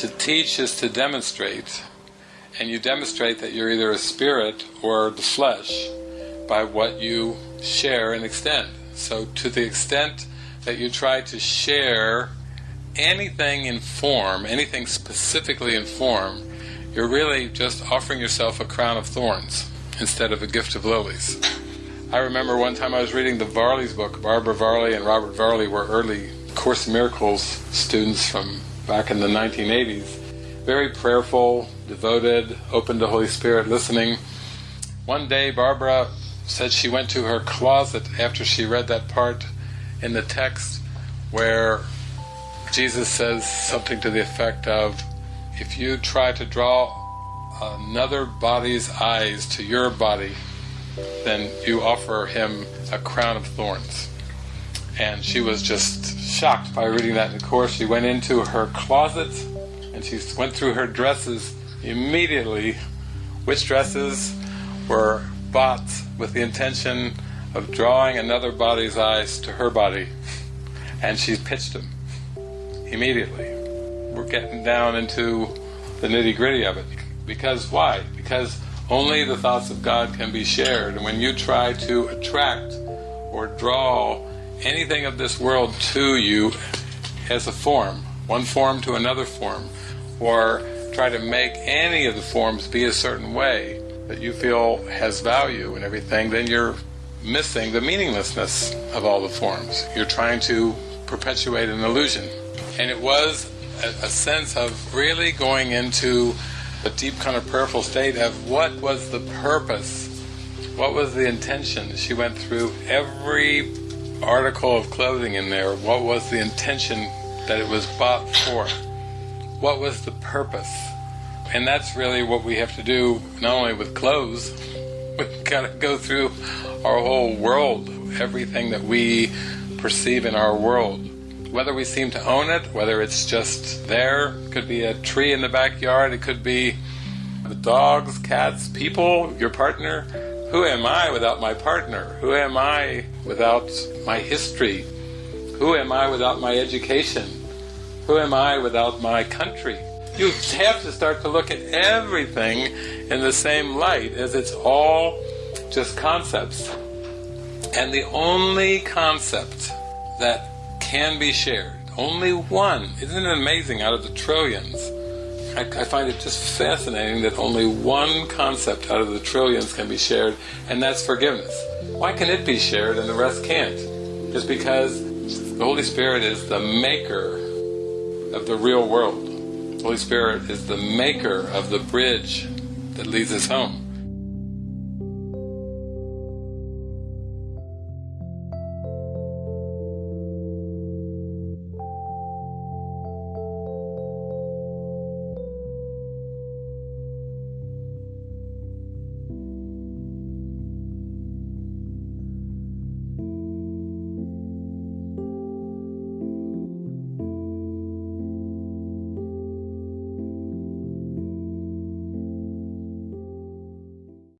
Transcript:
to teach is to demonstrate, and you demonstrate that you're either a spirit or the flesh by what you share and extend. So to the extent that you try to share anything in form, anything specifically in form, you're really just offering yourself a crown of thorns instead of a gift of lilies. I remember one time I was reading the Varley's book. Barbara Varley and Robert Varley were early Course in Miracles students from back in the 1980s. Very prayerful, devoted, open to Holy Spirit, listening. One day Barbara said she went to her closet after she read that part in the text where Jesus says something to the effect of, if you try to draw another body's eyes to your body, then you offer him a crown of thorns. And she was just shocked by reading that in the Course. She went into her closet and she went through her dresses immediately. Which dresses were bought with the intention of drawing another body's eyes to her body. And she pitched them immediately. We're getting down into the nitty gritty of it. Because why? Because only the thoughts of God can be shared. And when you try to attract or draw anything of this world to you as a form, one form to another form, or try to make any of the forms be a certain way that you feel has value and everything, then you're missing the meaninglessness of all the forms. You're trying to perpetuate an illusion. And it was a, a sense of really going into a deep kind of prayerful state of what was the purpose, what was the intention. She went through every article of clothing in there, what was the intention that it was bought for? What was the purpose? And that's really what we have to do, not only with clothes, we've got to go through our whole world, everything that we perceive in our world. Whether we seem to own it, whether it's just there, it could be a tree in the backyard, it could be the dogs, cats, people, your partner. Who am I without my partner? Who am I without my history? Who am I without my education? Who am I without my country? You have to start to look at everything in the same light as it's all just concepts. And the only concept that can be shared, only one, isn't it amazing out of the trillions? I, I find it just fascinating that only one concept out of the trillions can be shared, and that's forgiveness. Why can it be shared and the rest can't? Just because the Holy Spirit is the maker of the real world. The Holy Spirit is the maker of the bridge that leads us home.